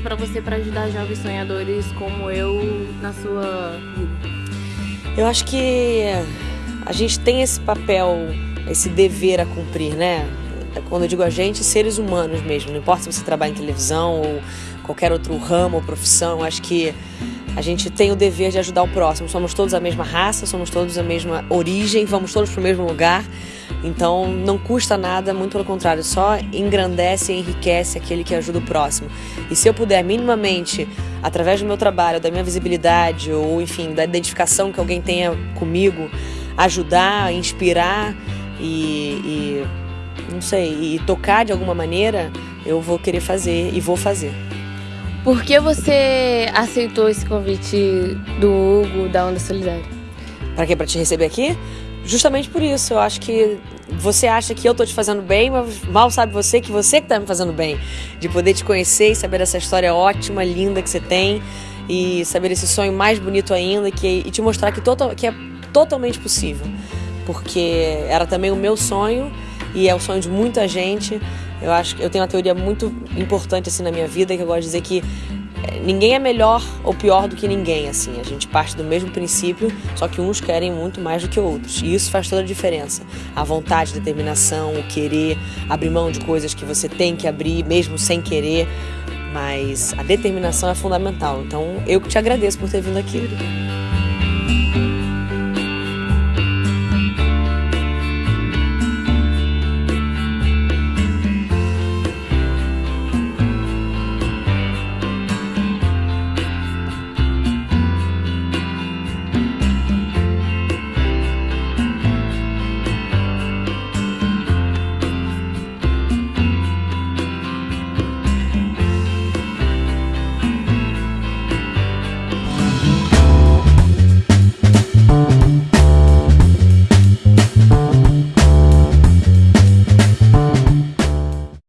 para você para ajudar jovens sonhadores como eu na sua vida? Eu acho que a gente tem esse papel, esse dever a cumprir, né? Quando eu digo a gente, seres humanos mesmo. Não importa se você trabalha em televisão ou qualquer outro ramo ou profissão, acho que a gente tem o dever de ajudar o próximo. Somos todos a mesma raça, somos todos a mesma origem, vamos todos para o mesmo lugar. Então não custa nada, muito pelo contrário, só engrandece e enriquece aquele que ajuda o próximo. E se eu puder minimamente, através do meu trabalho, da minha visibilidade, ou enfim, da identificação que alguém tenha comigo, ajudar, inspirar e, e não sei, e tocar de alguma maneira, eu vou querer fazer e vou fazer. Por que você aceitou esse convite do Hugo da Onda Solidária? Para quê? Para te receber aqui? Justamente por isso. Eu acho que você acha que eu tô te fazendo bem, mas mal sabe você que você que tá me fazendo bem. De poder te conhecer e saber essa história ótima, linda que você tem e saber esse sonho mais bonito ainda que, e te mostrar que, total, que é totalmente possível. Porque era também o meu sonho e é o sonho de muita gente. Eu acho que eu tenho uma teoria muito importante assim na minha vida que eu gosto de dizer que é, ninguém é melhor ou pior do que ninguém, assim. A gente parte do mesmo princípio, só que uns querem muito mais do que outros. E isso faz toda a diferença. A vontade, a determinação, o querer, abrir mão de coisas que você tem que abrir, mesmo sem querer. Mas a determinação é fundamental. Então, eu que te agradeço por ter vindo aqui.